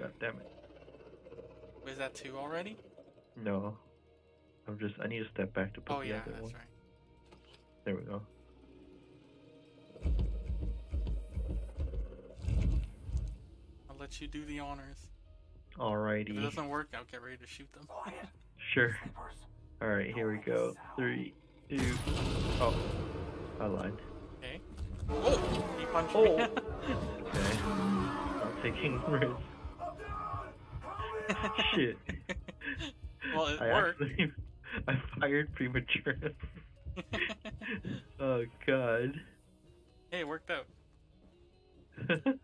God damn it. Was that two already? No. I'm just, I need to step back to put Oh the yeah, other that's one. right. There we go. I'll let you do the honors. If it doesn't work, I'll get ready to shoot them. Sure. Alright, here we go. Three, two, oh. I lied. Okay. Oh, he punched Oh. me. Okay. Not taking risks. Shit. well, it I worked. actually, I fired prematurely. oh god. hey, it worked out.